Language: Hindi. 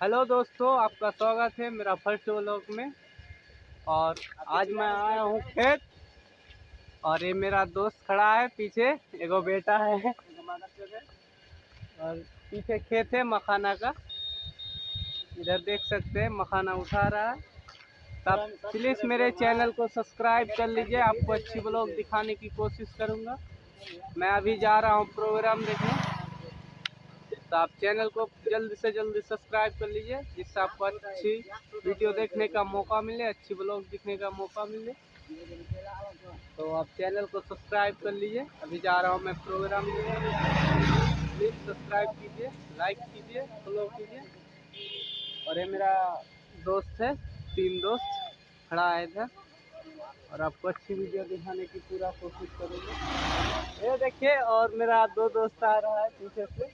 हेलो दोस्तों, आपका स्वागत है मेरा फ़र्स्ट व्लॉग में। और आज मैं आया हूँ खेत, और ये मेरा दोस्त खड़ा है पीछे, एगो बेटा है। और पीछे खेत है मखाना का। इधर देख सकते हैं, मखाना उठा रहा है। तब प्लीज़ मेरे चैनल को सब्सक्राइब कर लीजिए, आपको अच्छी ब्लॉग दिखाने की कोशिश करूँगा। मैं अभी जा रहा हूँ प्रोग्राम देखने। तो आप चैनल को जल्द से जल्द सब्सक्राइब कर लीजिए, जिससे आपको अच्छी वीडियो देखने का मौका मिले, अच्छी ब्लॉग दिखने का मौका मिले। तो आप चैनल को सब्सक्राइब कर लीजिए। अभी जा रहा हूँ मैं प्रोग्राम प्लीज़ सब्सक्राइब कीजिए लाइक कीजिए फॉलो कीजिए। और ये मेरा दोस्त है, तीन दोस्त, खड़ा है इधर। और आपको अच्छी वीडियो दिखाने की पूरा कोशिश करूँगा। ये देखिए, और मेरा दो दोस्त आ रहा है पीछे से।